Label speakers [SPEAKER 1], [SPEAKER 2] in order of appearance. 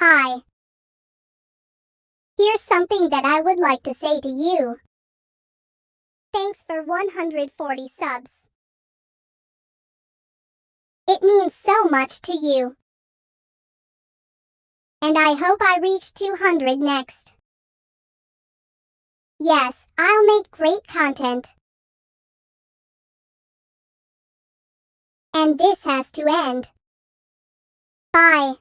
[SPEAKER 1] Hi. Here's something that I would like to say to you. Thanks for 140 subs. It means so much to you. And I hope I reach 200 next. Yes, I'll make great content. And this has to end. Bye.